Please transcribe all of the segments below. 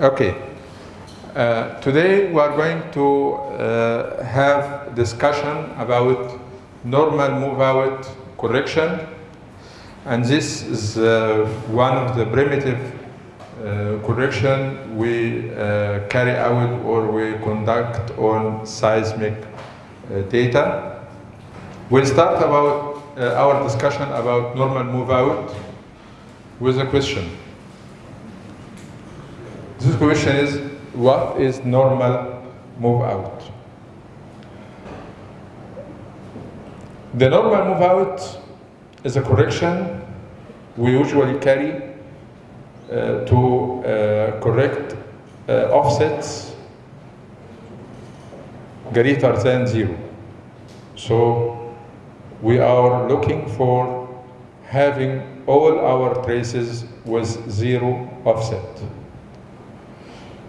Okay. Uh, today we are going to uh, have discussion about normal move-out correction, and this is uh, one of the primitive uh, correction we uh, carry out or we conduct on seismic uh, data. We'll start about our discussion about normal move-out with a question. This question is, what is normal move out? The normal move out is a correction we usually carry uh, to uh, correct uh, offsets greater than zero. So we are looking for having all our traces with zero offset.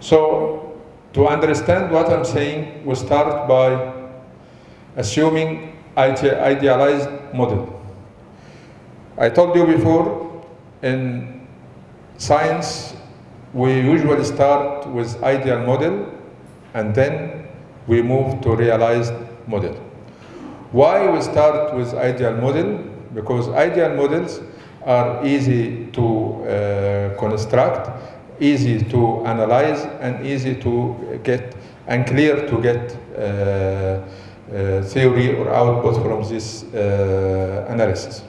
So to understand what I'm saying, we start by assuming ide idealized model. I told you before, in science, we usually start with ideal model and then we move to realized model. Why we start with ideal model? Because ideal models are easy to uh, construct easy to analyze and easy to get and clear to get uh, uh, theory or output from this uh, analysis.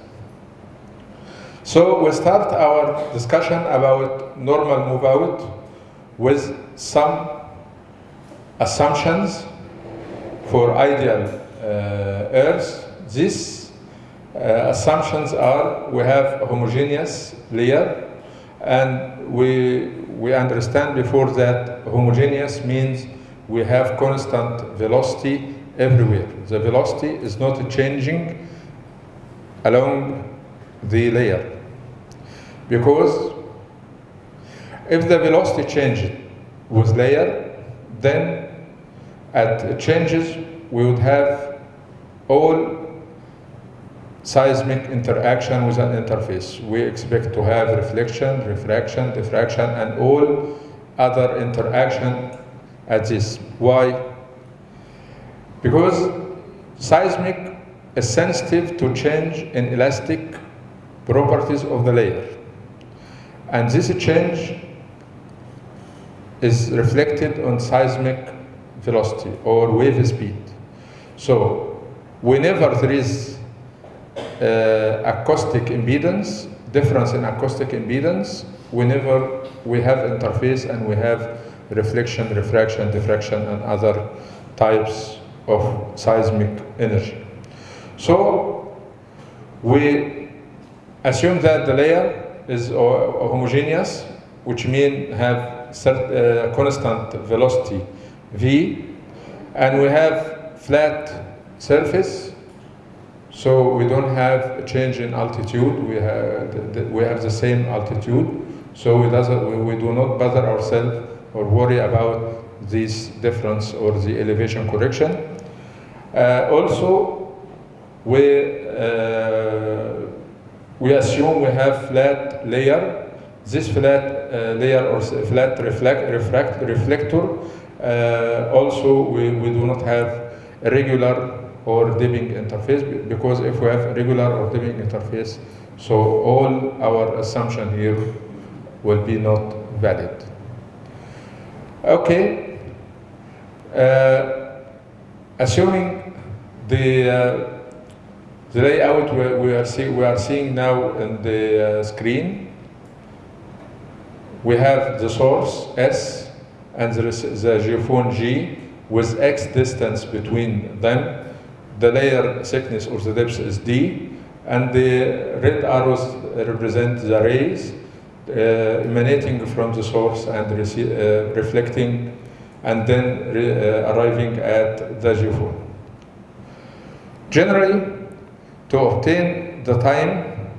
So we start our discussion about normal move out with some assumptions for ideal Earth. These assumptions are we have a homogeneous layer and we, we understand before that homogeneous means we have constant velocity everywhere. The velocity is not changing along the layer. Because if the velocity changes with layer, then at changes we would have all seismic interaction with an interface. We expect to have reflection, refraction, diffraction, and all other interaction at this. Why? Because seismic is sensitive to change in elastic properties of the layer. And this change is reflected on seismic velocity or wave speed. So whenever there is acoustic impedance, difference in acoustic impedance, whenever we have interface and we have reflection, refraction, diffraction, and other types of seismic energy. So we assume that the layer is homogeneous, which means have uh, constant velocity v, and we have flat surface so we don't have a change in altitude. We have the, the, we have the same altitude. So we, doesn't, we, do not bother ourselves or worry about this difference or the elevation correction. Uh, also, we uh, we assume we have flat layer. This flat uh, layer or flat reflect, reflector. Uh, also, we, we do not have a regular or dipping interface because if we have regular or dipping interface, so all our assumption here will be not valid. Okay, uh, assuming the uh, the layout we, we are see, we are seeing now in the uh, screen, we have the source S and the, the geophone G with X distance between them the layer thickness or the depth is d, and the red arrows represent the rays uh, emanating from the source and uh, reflecting and then uh, arriving at the geophone. Generally, to obtain the time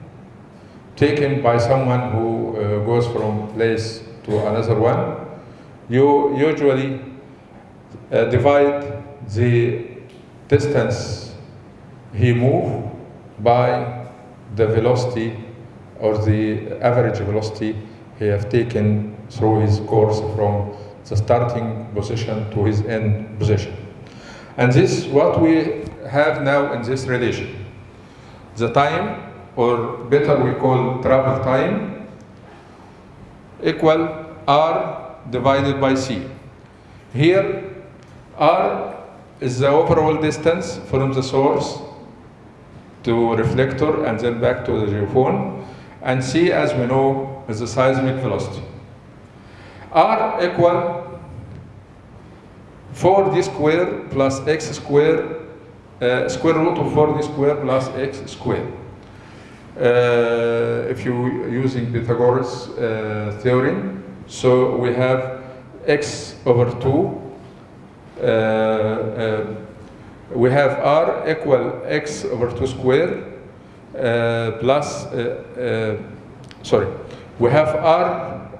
taken by someone who uh, goes from place to another one, you usually uh, divide the distance he moved by the velocity or the average velocity he have taken through his course from the starting position to his end position. And this what we have now in this relation. The time, or better we call travel time, equal R divided by C. Here, R is the overall distance from the source to reflector and then back to the geophone. And C, as we know, is the seismic velocity. R equal 4d square plus x square, uh, square root of 4d square plus x square. Uh, if you using Pythagoras uh, theorem, so we have x over 2 uh, uh, we have r equal x over 2 square uh, plus, uh, uh, sorry, we have r,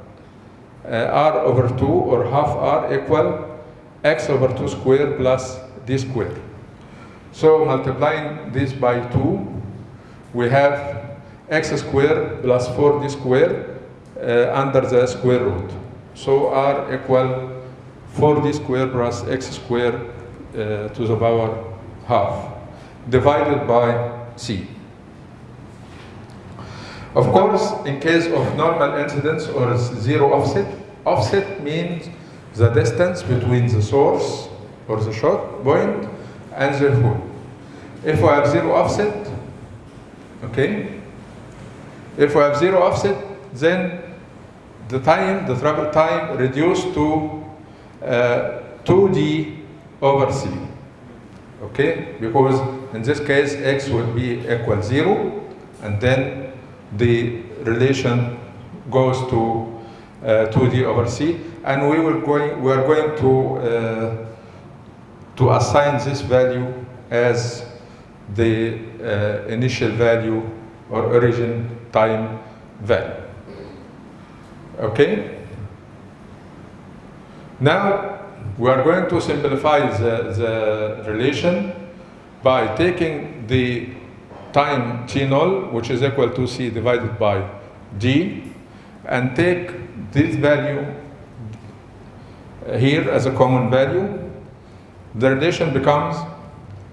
uh, r over 2 or half r equal x over 2 square plus d square. So multiplying this by 2, we have x square plus 4d square uh, under the square root. So r equal 4d square plus x square uh, to the power half divided by c. Of course, in case of normal incidence or zero offset, offset means the distance between the source or the shot point and the hole. If we have zero offset, okay, if we have zero offset, then the time, the travel time reduced to 2d over c. Okay, because in this case x will be equal zero, and then the relation goes to uh, 2d over c, and we will going we are going to uh, to assign this value as the uh, initial value or origin time value. Okay. Now we are going to simplify the, the relation by taking the time t null, which is equal to c divided by d, and take this value here as a common value. The relation becomes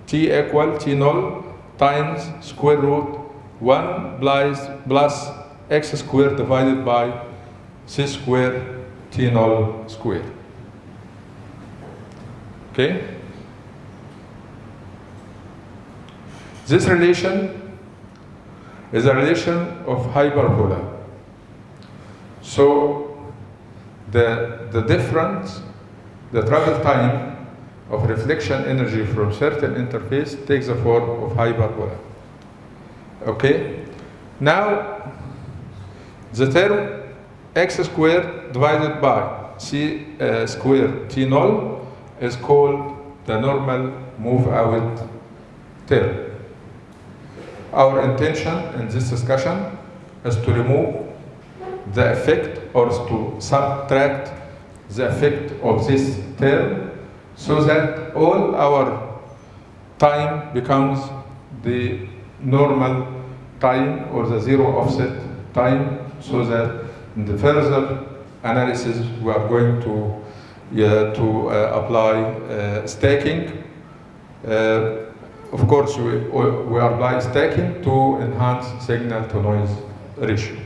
t equal t null times square root 1 plus, plus x squared divided by c squared t null squared. Okay? This relation is a relation of hyperbola. So the, the difference, the travel time of reflection energy from certain interface takes the form of hyperbola. Okay? Now, the term x squared divided by c uh, squared t null is called the normal move out term. Our intention in this discussion is to remove the effect or to subtract the effect of this term so that all our time becomes the normal time or the zero offset time so that in the further analysis we are going to to uh, apply uh, stacking. Uh, of course, we, we apply stacking to enhance signal to noise ratio.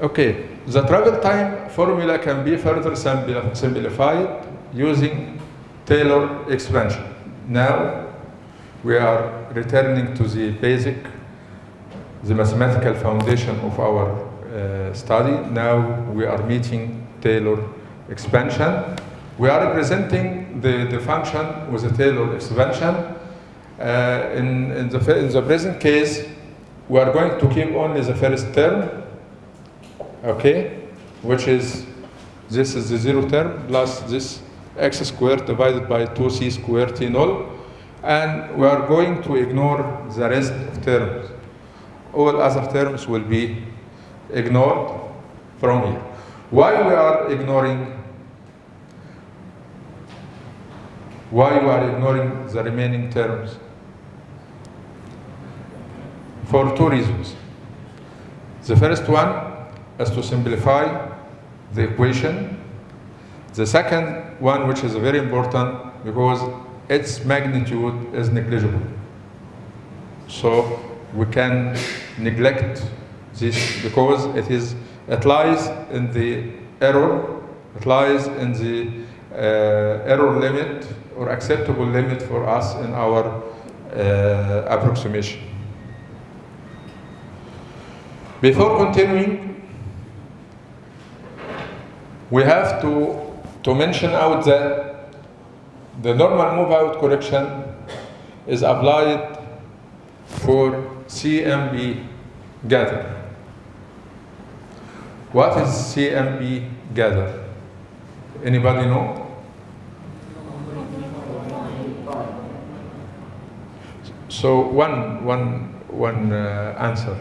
Okay, the travel time formula can be further simplified using Taylor expansion. Now, we are returning to the basic, the mathematical foundation of our study. Now we are meeting Taylor expansion. We are representing the, the function with a Taylor expansion. Uh, in, in, the, in the present case, we are going to keep only the first term, okay, which is, this is the zero term plus this x squared divided by 2c squared t null. And we are going to ignore the rest of terms. All other terms will be ignored from here. Why we are ignoring why we are ignoring the remaining terms? For two reasons. The first one is to simplify the equation. The second one, which is very important because its magnitude is negligible. So we can neglect this because it is it lies in the error, it lies in the uh, error limit or acceptable limit for us in our uh, approximation. Before continuing, we have to, to mention out that the normal move out correction is applied for CMP gather. What is CMP gather? Anybody know? So one, one, one uh, answer,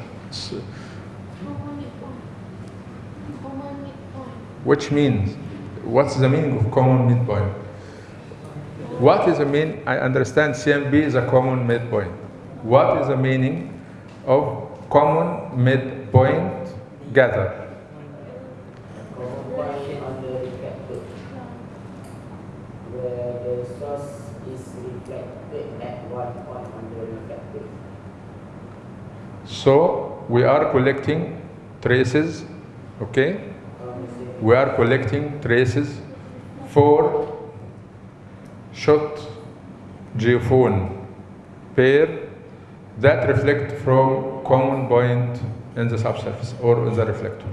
which means, what's the meaning of common midpoint? What is the mean? I understand CMP is a common midpoint. What is the meaning of common midpoint gather? Point on the reflector. Where the source is reflected at one point on the reflector. So we are collecting traces, okay? We are collecting traces for shot geophone pair that reflect from common point in the subsurface or in the reflector.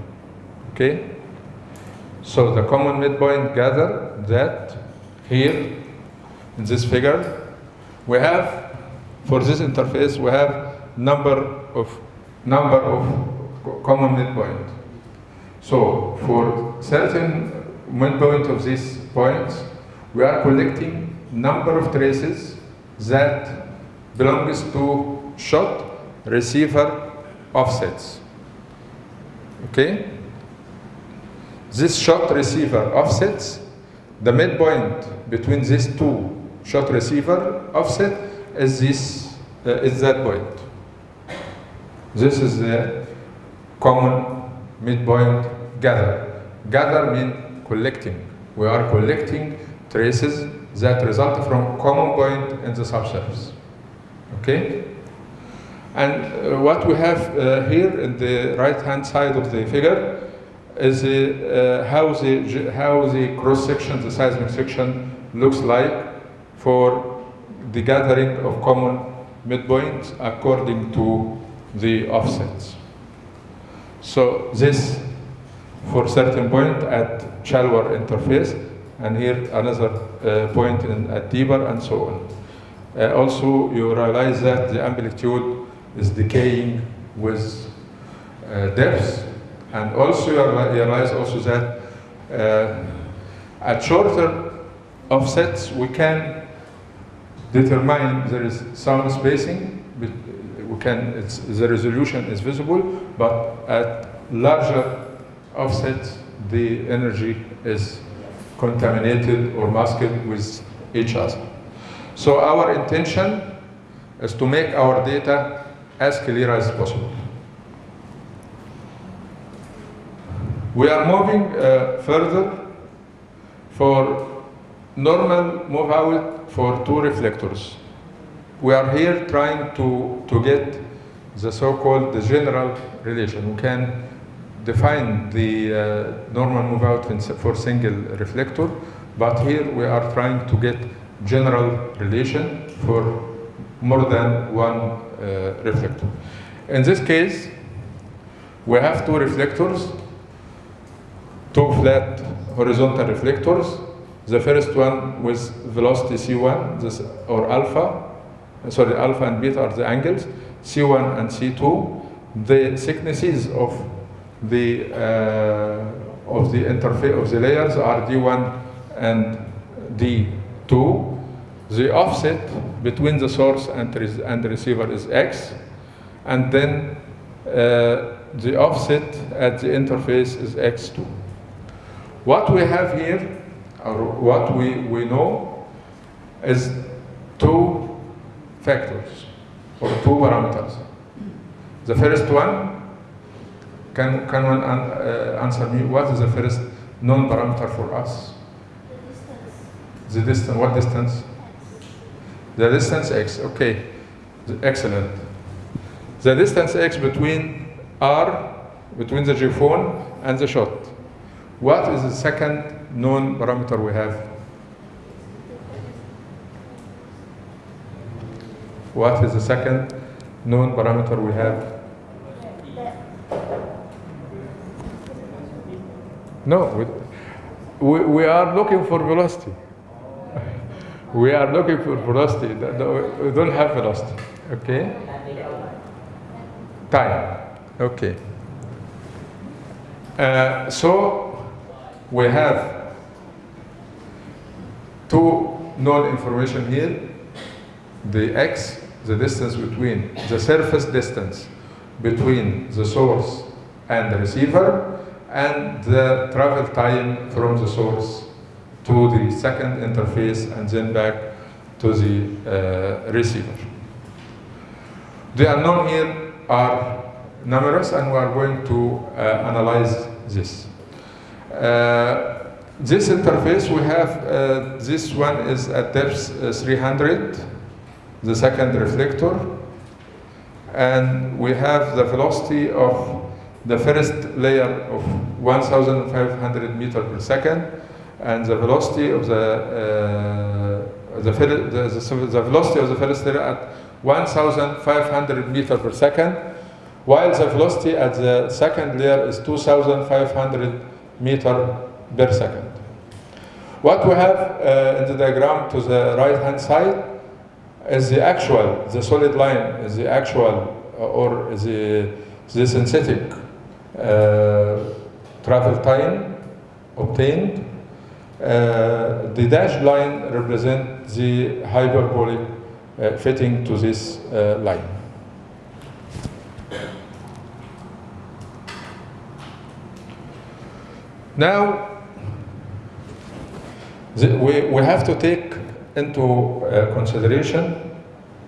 Okay? So the common midpoint gather that here in this figure we have for this interface we have number of number of co- common midpoint. So for certain midpoint of these points, we are collecting number of traces that belongs to shot receiver offsets. Okay? This shot receiver offsets, the midpoint between these two shot receiver offset is this uh, is that point. This is the common midpoint gather. Gather means collecting. We are collecting traces that result from common point in the subsurface. Okay? And uh, what we have uh, here in the right hand side of the figure is uh, how the how the cross section, the seismic section looks like for the gathering of common midpoints according to the offsets. So this for certain point at shallower interface, and here another uh, point in, at deeper, and so on. Uh, also, you realize that the amplitude is decaying with uh, depth, and also you realize also that uh, at shorter offsets we can determine there is sound spacing. We can the resolution is visible, but at larger offsets the energy is contaminated or masked with each other. So our intention is to make our data as clear as possible. We are moving uh, further for normal move out for two reflectors. We are here trying to, to get the so-called the general relation. We can define the uh, normal move out for single reflector, but here we are trying to get general relation for more than one uh, reflector. In this case, we have two reflectors, two flat horizontal reflectors. The first one with velocity c1, this, or alpha, sorry, alpha and beta are the angles, c1 and c2. The thicknesses of the uh, of the interface of the layers are d1 and d2. The offset between the source and, and the receiver is x, and then uh, the offset at the interface is x2. What we have here, or what we, we know, is two factors, or two parameters. The first one Can, can one an, uh, answer me what is the first known parameter for us? The distance. The distance, what distance? X. The distance x, okay. The- Excellent. The distance x between R, between the geophone and the shot. What is the second known parameter we have? What is the second known parameter we have? No, we, we, are looking for velocity. We are looking for velocity. We don't have velocity. Okay? Time. Okay. Uh, so we have two known information here. The x, the distance between the surface distance between the source and the receiver, and the travel time from the source to the second interface and then back to the uh, receiver. The unknown here are numerous, and we are going to uh, analyze this. Uh, this interface we have, uh, this one is at depth uh, 300, the second reflector, and we have the velocity of the first layer of 1,500 meter per second, and the velocity of the uh, the, the, the, velocity of the first layer at 1,500 meter per second, while the velocity at the second layer is 2,500 meter per second. What we have uh, in the diagram to the right hand side is the actual, the solid line is the actual uh, or the, the synthetic uh, travel time obtained. Uh, the dashed line represents the hyperbolic fitting to this line. Now, the, we, we have to take into uh, consideration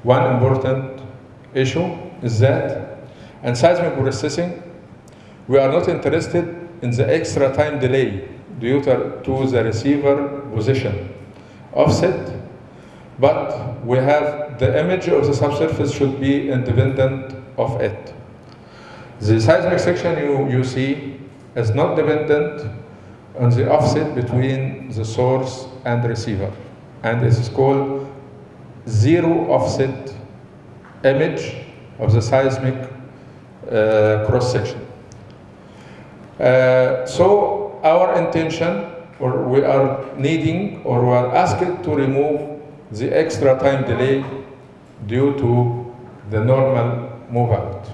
one important issue is that in seismic processing, we are not interested in the extra time delay due to, to the receiver position offset, but we have the image of the subsurface should be independent of it. The seismic section you, you see is not dependent on the offset between the source and the receiver, and this is called zero offset image of the seismic uh, cross section. Uh, so our intention, or we are needing, or we are asked to remove the extra time delay due to the normal move out.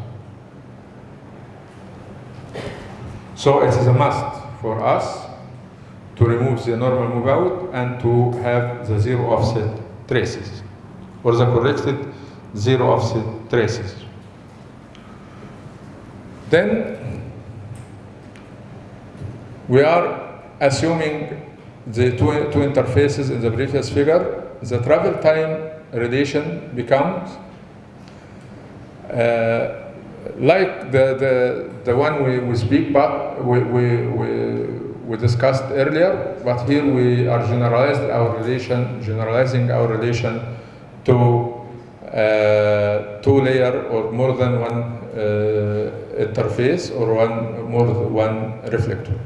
So it is a must for us to remove the normal move out and to have the zero offset traces, or the corrected zero offset traces. Then we are assuming the two, two interfaces in the previous figure. The travel time relation becomes uh, like the, the, the one we, we speak but we, we, we, we discussed earlier, but here we are generalized our relation, generalizing our relation to uh, two layer or more than one uh, interface or one more than one reflector.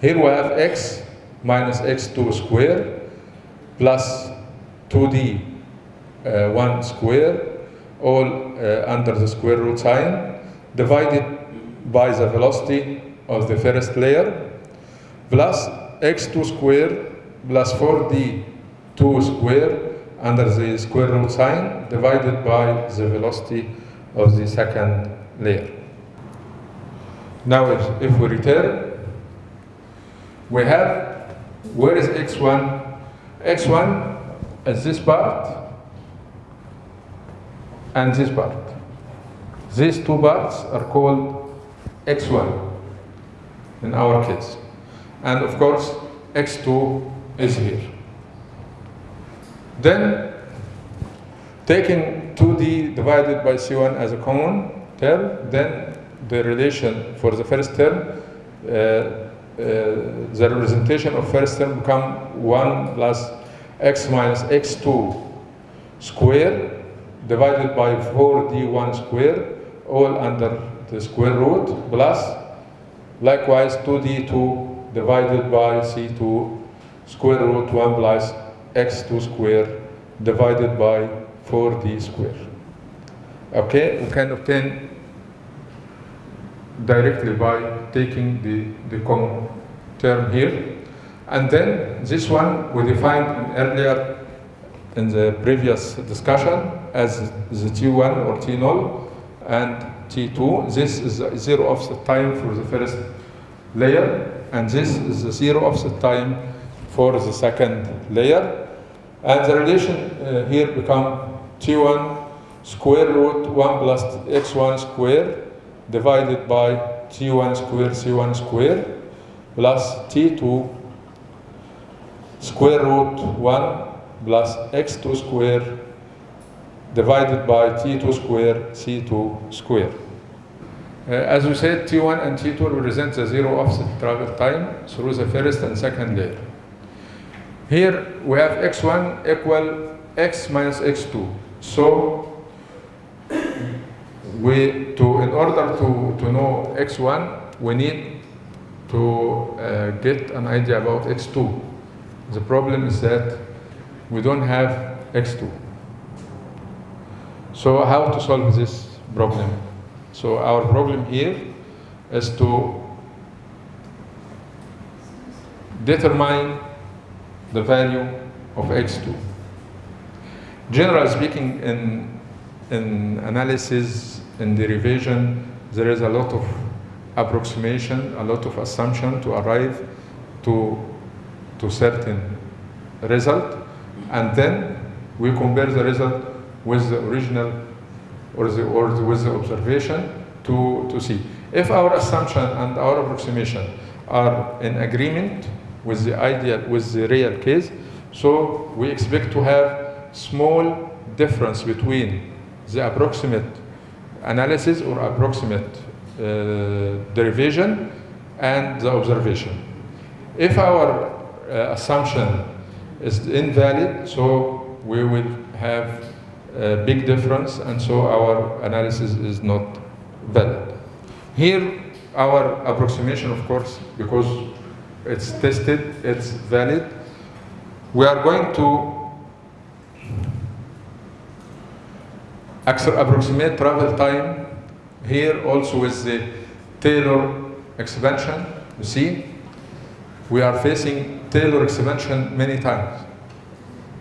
Here we have x minus x2 square plus 2d uh, 1 square all uh, under the square root sign divided by the velocity of the first layer plus x2 square plus 4d 2 square under the square root sign divided by the velocity of the second layer. Now if, if we return, we have, where is x1? x1 is this part and this part. These two parts are called x1 in our case. And of course, x2 is here. Then, taking 2d divided by c1 as a common term, then the relation for the first term, uh, uh, the representation of first term become 1 plus x minus x2 square divided by 4d1 square, all under the square root, plus likewise 2d2 divided by c2 square root 1 plus x2 square divided by 4d square. Okay, we can obtain directly by taking the, the common term here. And then this one we defined earlier in the previous discussion as the T1 or T0 and T2. This is the zero offset time for the first layer, and this is the zero offset time for the second layer. And the relation uh, here become T1 square root 1 plus x1 square divided by T1 square C1 square plus T2 square root 1 plus x2 square divided by t2 square c2 square. Uh, as we said, t1 and t2 represent the zero offset travel time through the first and second layer. Here we have x1 equal x minus x2. So we to in order to, to know x1, we need to uh, get an idea about x2. The problem is that we don't have x2. So how to solve this problem? So our problem here is to determine the value of x2. Generally speaking, in, in analysis, in derivation, there is a lot of approximation, a lot of assumption to arrive to, to certain result, and then we compare the result with the original or, the, or the- with the observation to, to see. If our assumption and our approximation are in agreement with the ideal, with the real case, so we expect to have small difference between the approximate analysis or approximate uh, derivation and the observation. If our uh, assumption is invalid, so we will have big difference, and so our analysis is not valid. Here, our approximation, of course, because it's tested, it's valid. We are going to approximate travel time here also with the Taylor expansion. You see, we are facing Taylor expansion many times.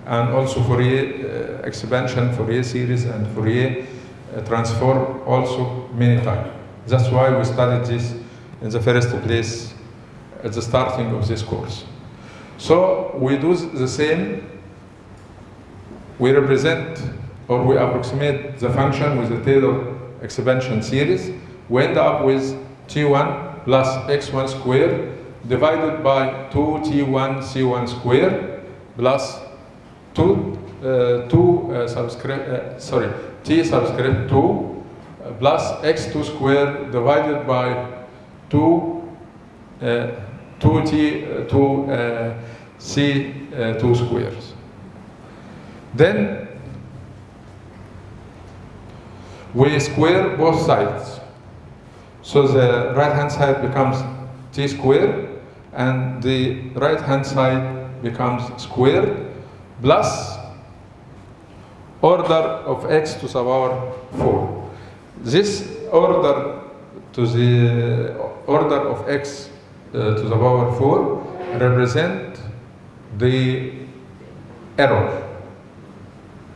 And also Fourier uh, expansion, Fourier series, and Fourier uh, transform also many times. That's why we studied this in the first place at the starting of this course. So we do the same. We represent or we approximate the function with the Taylor expansion series. We end up with t1 plus x1 squared divided by 2t1 c1 squared plus 2, uh, 2 uh, subscript, uh, sorry, t subscript 2 uh, plus x2 squared divided by 2 uh, 2t uh, 2 uh, c2 squares. Then we square both sides. So the right hand side becomes t squared and the right hand side becomes squared plus order of x to the power 4. This order to the order of x uh, to the power 4 represent the error.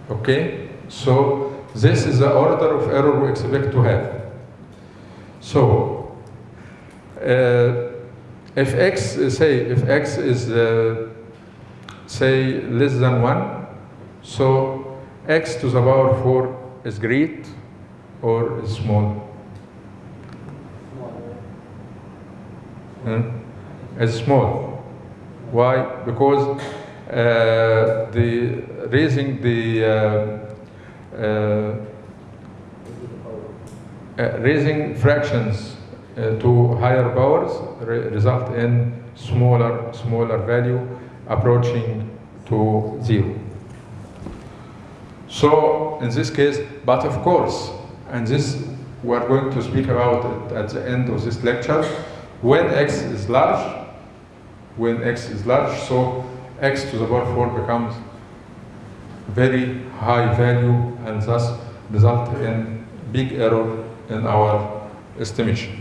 Okay? So this is the order of error we expect to have. So uh, if x say if x is uh, say less than 1 so x to the power 4 is great or is small? Hmm? is small. Why? Because uh, the raising the uh, uh, uh, raising fractions uh, to higher powers re- result in smaller, smaller value approaching to zero. So in this case, but of course, and this we're going to speak about it at the end of this lecture, when x is large, when x is large, so x to the power 4 becomes very high value and thus result in big error in our estimation.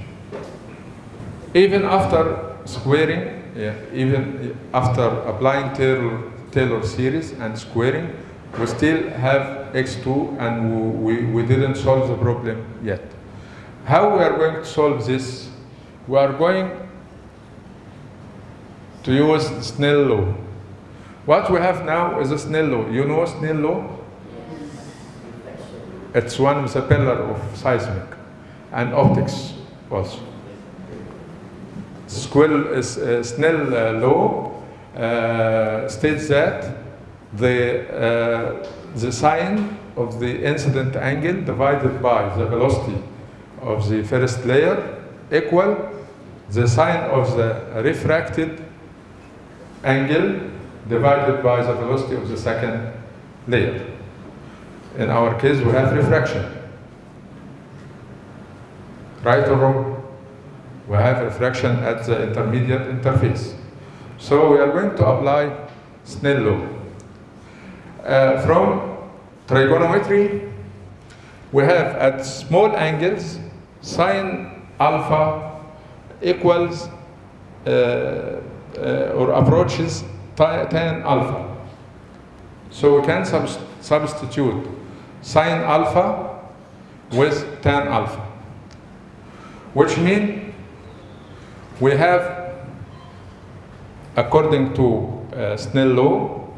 Even after squaring, yeah, even after applying Taylor, Taylor series and squaring, we still have x2 and we, we didn't solve the problem yet. How we are going to solve this? We are going to use Snell law. What we have now is a Snell law. You know Snell law? It's one of the pillar of seismic and optics also. Squill, uh, Snell uh, law uh, states that the, uh, the sine of the incident angle divided by the velocity of the first layer equal the sine of the refracted angle divided by the velocity of the second layer. In our case, we have refraction. Right or wrong? We have refraction at the intermediate interface. So we are going to apply Snell law. Uh, from trigonometry, we have at small angles sine alpha equals uh, uh, or approaches tan alpha. So we can subs- substitute sine alpha with tan alpha, which means we have, according to uh, Snell law,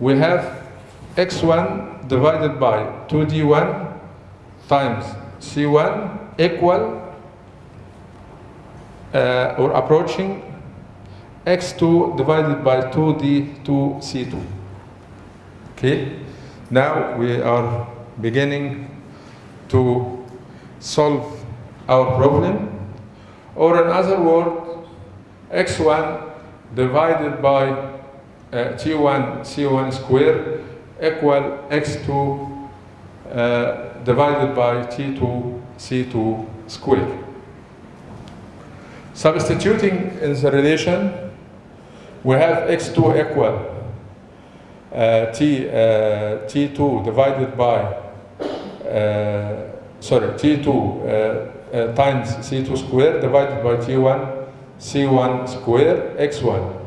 we have x1 divided by 2d1 times c1 equal uh, or approaching x2 divided by 2d2c2. Okay? Now we are beginning to solve our problem. Or in other words, x1 divided by uh, t1 c1 square equal x2 uh, divided by t2 c2 square. Substituting in the relation, we have x2 equal uh, t, uh, t2 divided by, uh, sorry, t2 uh, uh, times c2 square divided by t1 c1 square x1.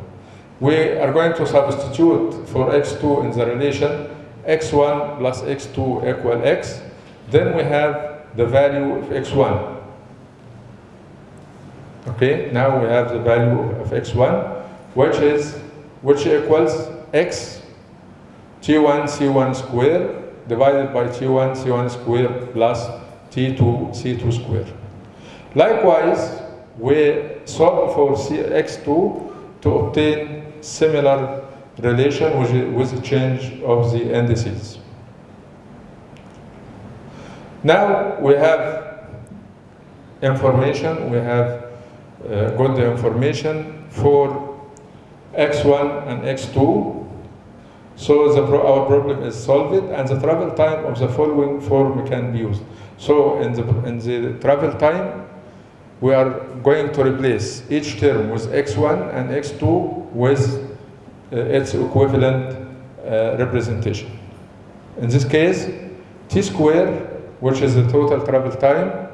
We are going to substitute for x2 in the relation x1 plus x2 equal x. Then we have the value of x1. Okay, now we have the value of x1, which is which equals x t1 c1 square divided by t1 c1 square plus t2 c2 square. Likewise, we solve for C- x2 to obtain similar relation with, with the change of the indices. Now we have information, we have uh, got the information for x1 and x2. So pro- our problem is solved and the travel time of the following form can be used. So in the, in the travel time, we are going to replace each term with x1 and x2 with uh, its equivalent uh, representation. In this case, t square, which is the total travel time,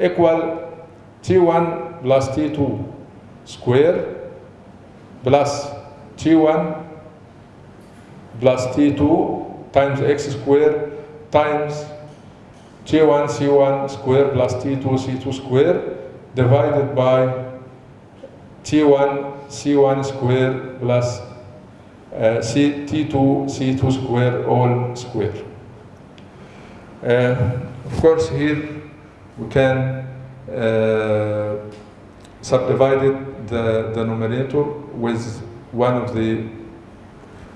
equal t1 plus t2 square plus t1 plus t2 times x square times t1 c1 square plus t2 c2 square divided by t1 c1 square plus uh, c, t2 c2 square all square. Uh, of course, here we can uh, subdivide it, the numerator with one of the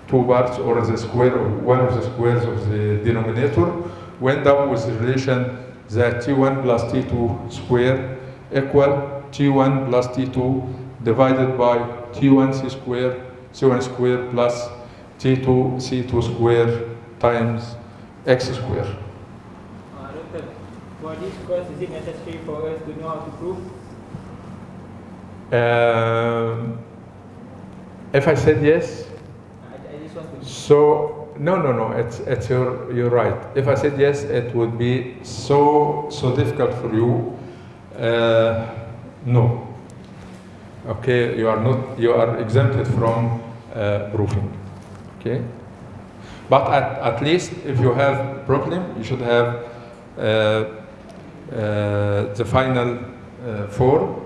two parts or the square of one of the squares of the denominator. We end up with the relation that T1 plus T2 square equal T1 plus T2 divided by T1 C square, C1 square plus T2 C2 square times X square. Uh, Doctor, for this course, is it necessary for us to know how to prove? Um, if I said yes, I, I just want to. so no, no, no. It's it's your you're right. If I said yes, it would be so so difficult for you. Uh, no. Okay, you are not. You are exempted from uh. Okay. But at, at least if you have problem, you should have uh, uh, the final uh, form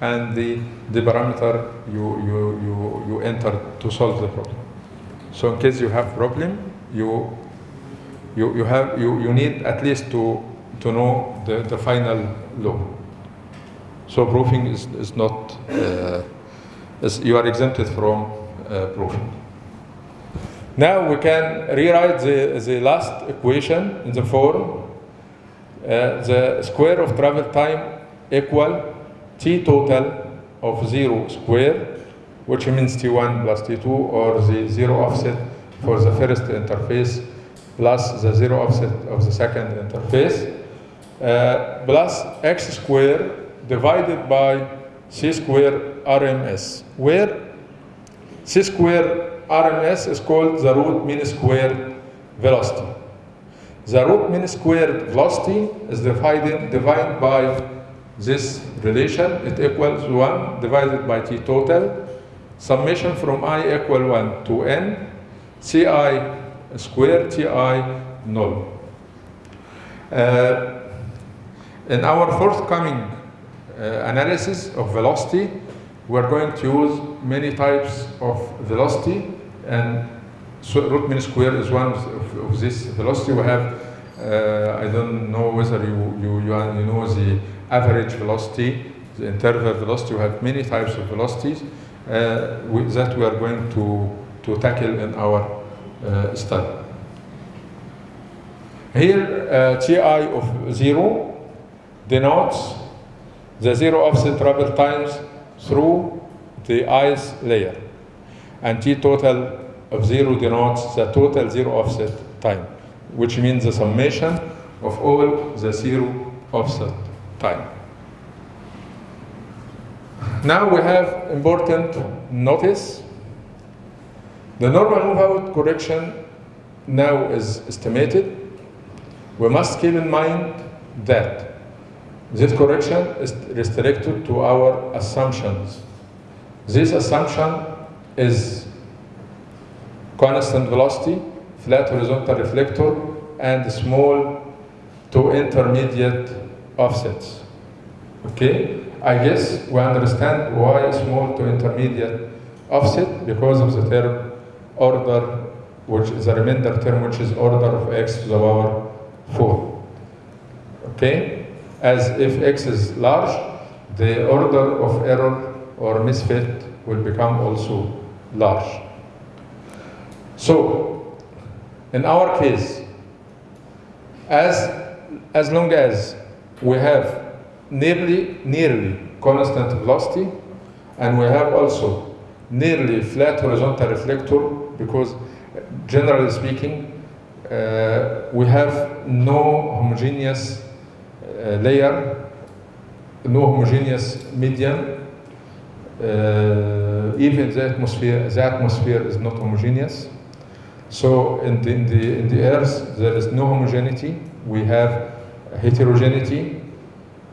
and the, the parameter you, you, you, you enter to solve the problem. So in case you have problem, you, you, you, have, you, you need at least to, to know the, the final law. So proofing is, is not, uh, is, you are exempted from uh, proofing. Now we can rewrite the, the last equation in the form uh, the square of travel time equal t total of 0 square, which means t1 plus t2, or the zero offset for the first interface plus the zero offset of the second interface, uh, plus x square divided by c square RMS, where c square RMS is called the root mean square velocity. The root mean squared velocity is divided, divided by this relation. It equals 1 divided by t total. Summation from i equal 1 to n, ci square ti null. Uh, in our forthcoming uh, analysis of velocity, we're going to use many types of velocity and so root mean square is one of, of this velocity. We have, uh, I don't know whether you, you, you, know the average velocity, the interval velocity. We have many types of velocities that we are going to, to tackle in our uh, study. Here, uh, Ti of zero denotes the zero offset travel times through the ice layer. And T total of zero denotes the total zero offset time, which means the summation of all the zero offset time. Now we have important notice. The normal move out correction now is estimated. We must keep in mind that this correction is restricted to our assumptions. This assumption is constant velocity, flat horizontal reflector, and small to intermediate offsets. Okay, I guess we understand why small to intermediate offset because of the term order, which is a remainder term, which is order of x to the power 4. Okay, as if x is large, the order of error or misfit will become also large. So, in our case, as, as long as we have nearly, nearly constant velocity, and we have also nearly flat horizontal reflector, because generally speaking, uh, we have no homogeneous uh, layer, no homogeneous medium. Uh, even the atmosphere, the atmosphere is not homogeneous. So in the, in the, in the Earth, there is no homogeneity. We have heterogeneity.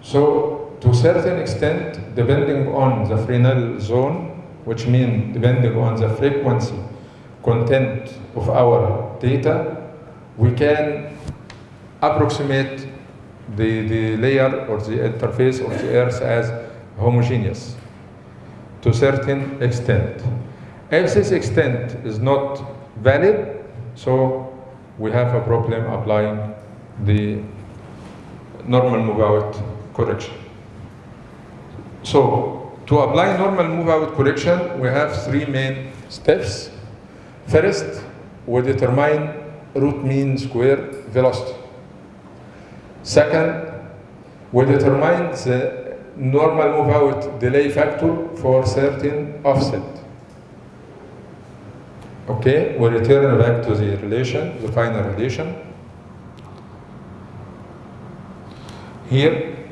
So to a certain extent, depending on the Fresnel zone, which means depending on the frequency content of our data, we can approximate the, the layer or the interface of the Earth as homogeneous to a certain extent. If this extent is not valid, so we have a problem applying the normal move out correction. So to apply normal move out correction, we have three main steps. First, we determine root mean square velocity. Second, we determine the normal move out delay factor for certain offset. Okay, we return back to the relation, the final relation. Here,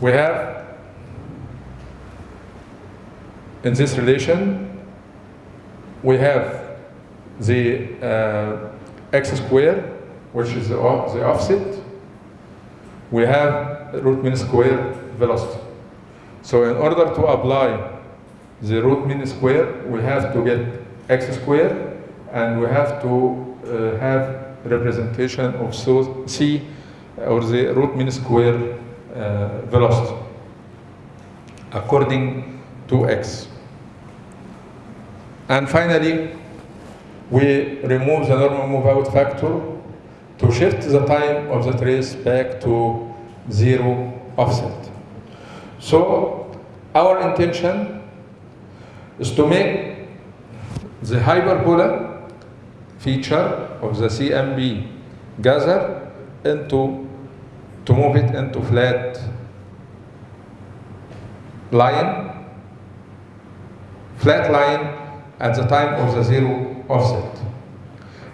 we have in this relation, we have the uh, x square, which is the, the offset. We have root mean square velocity. So in order to apply the root mean square, we have to get x square, and we have to uh, have representation of so c or the root mean square Eh, velocity according to x. And finally, we remove the normal move out factor to shift the time of the trace back to zero offset. So our intention is to make the hyperbola feature of the CMP gather into to move it into flat line flat line at the time of the zero offset.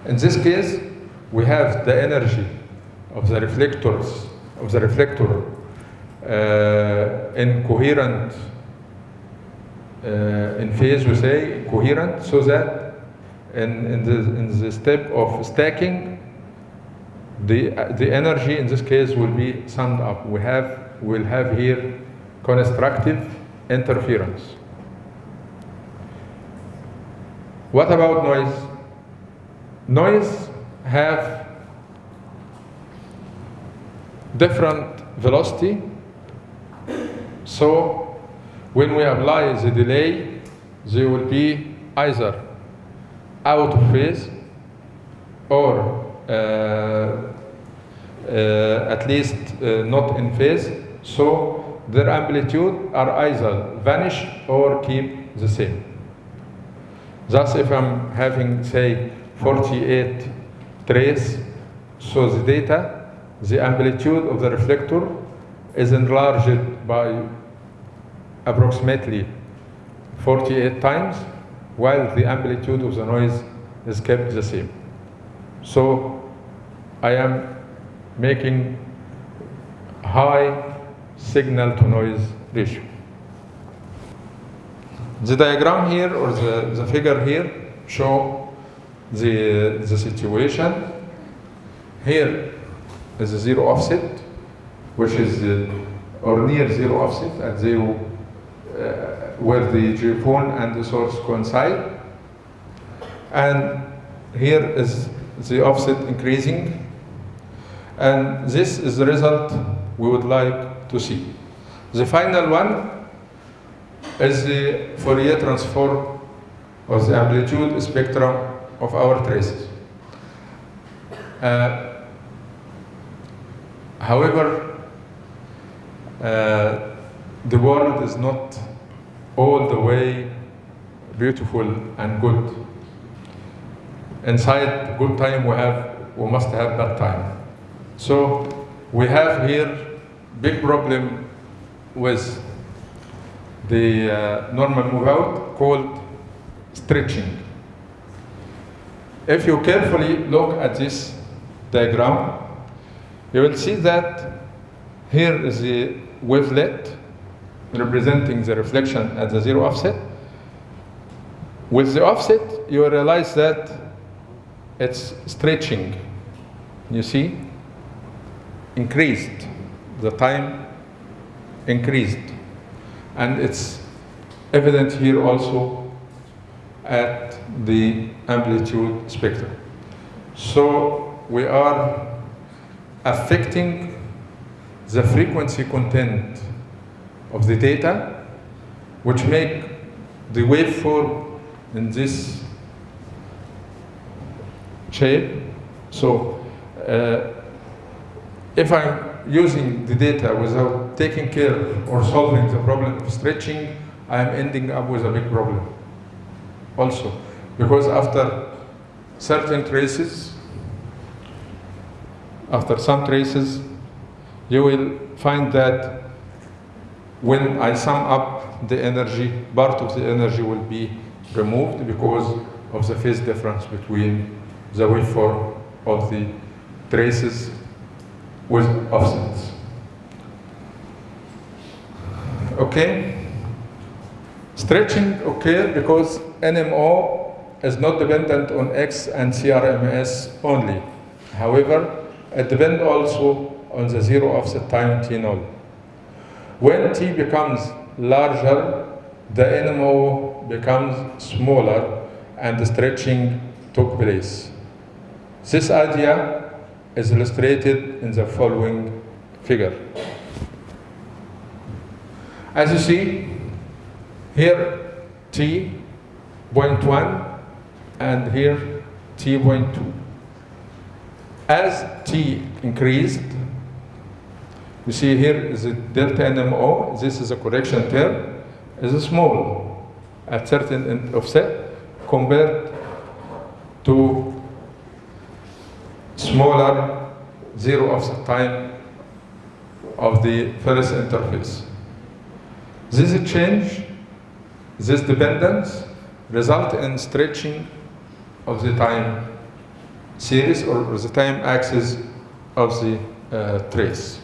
In this case, we have the energy of the reflectors, of the reflector uh, in coherent, uh, in phase we say coherent, so that in, in, the, in the step of stacking, the, the energy in this case will be summed up. We have, will have here constructive interference. What about noise? Noise have different velocity. So when we apply the delay, they will be either out of phase or uh, at least uh, not in phase. So their amplitude are either vanish or keep the same. Thus, if I'm having, say, 48 trace, so the data, the amplitude of the reflector is enlarged by approximately 48 times, while the amplitude of the noise is kept the same. So I am making high signal to noise ratio. The diagram here or the, the figure here show the, the situation. Here is a zero offset, which is or near zero offset at zero, uh, where the geophone and the source coincide. And here is the offset increasing. And this is the result we would like to see. The final one is the Fourier transform of the amplitude spectrum of our traces. Uh, however, uh, the world is not all the way beautiful and good. Inside good time we have we must have bad time. So we have here big problem with the uh, normal move out called stretching. If you carefully look at this diagram, you will see that here is the wavelet representing the reflection at the zero offset. With the offset, you realize that it's stretching. You see? Increased. The time increased. And it's evident here also at the amplitude spectrum. So we are affecting the frequency content of the data, which make the waveform in this shape. So uh, if I'm using the data without taking care or solving the problem of stretching, I am ending up with a big problem also. Because after certain traces, after some traces, you will find that when I sum up the energy, part of the energy will be removed because of the phase difference between the waveform of the traces with offsets. Okay? Stretching occur because NMO is not dependent on X and CRMS only. However, it depends also on the zero offset time T0. When T becomes larger, the NMO becomes smaller and the stretching took place. This idea is illustrated in the following figure. As you see, here T point 1 and here T point 2. As T increased, you see here is a delta NMO, this is a correction term, is small at certain in- offset compared to smaller zero offset time of the first interface. This change, this dependence result in stretching of the time series or the time axis of the uh, trace.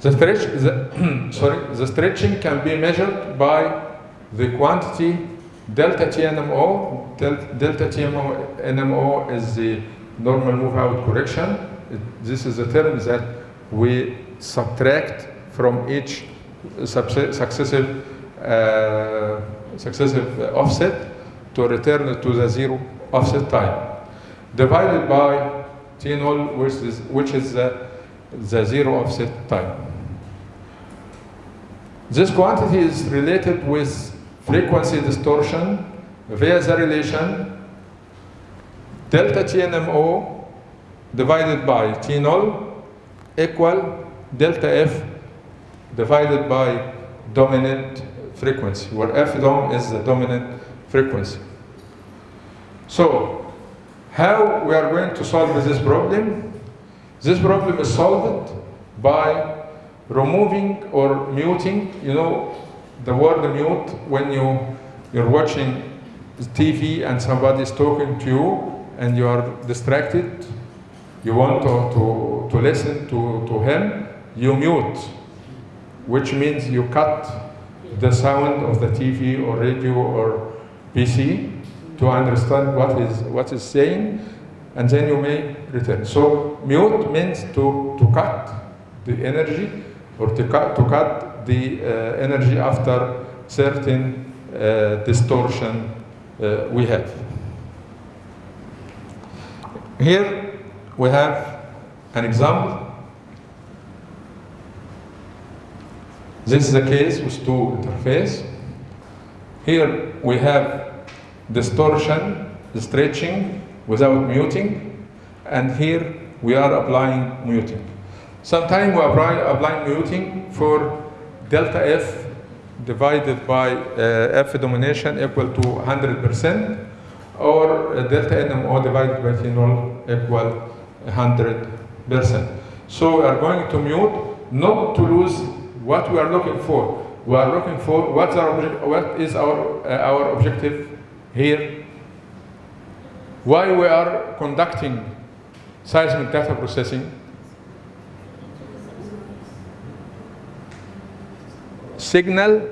The stretch, the, sorry, the stretching can be measured by the quantity delta TNMO. Del, delta TNMO NMO is the normal move out correction. It- this is a term that we subtract from each successive uh, successive offset to return to the zero offset time, divided by T0, which is, which is the, the zero offset time. This quantity is related with frequency distortion via the relation delta TNMO divided by T0 equal delta F divided by dominant frequency, where F dom is the dominant frequency. So, how we are going to solve this problem? This problem is solved by removing or muting, you know, the word mute when you, you're watching TV and somebody is talking to you and you are distracted, you want to, to, to listen to, to him, you mute, which means you cut the sound of the TV or radio or PC to understand what is what is saying, and then you may return. So mute means to, to cut the energy or to cut, to cut the uh, energy after certain uh, distortion uh, we have. Here we have an example. This is the case with two interface. Here we have distortion, stretching without muting, and here we are applying muting. Sometimes we apply, apply muting for delta F divided by uh, F domination equal to 100%, or uh, delta NMO divided by T0 equal 100%. So we are going to mute not to lose what we are looking for. We are looking for what's our, what is our, uh, our objective here. Why we are conducting seismic data processing. Signal,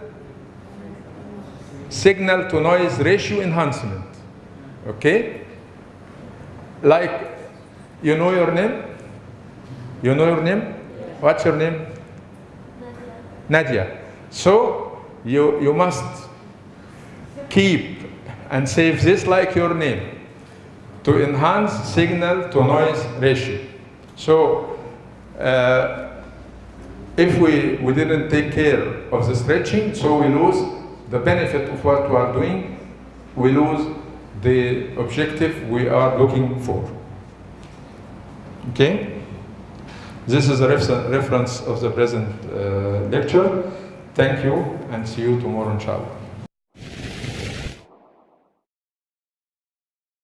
signal to noise ratio enhancement. Okay? Like, you know your name? You know your name? What's your name? Nadia. So you, you must keep and save this like your name to enhance signal to noise ratio. So uh, if we, we didn't take care of the stretching, so we lose the benefit of what we are doing, we lose the objective we are looking for. Okay? This is a refer- reference of the present uh, lecture. Thank you and see you tomorrow, inshallah.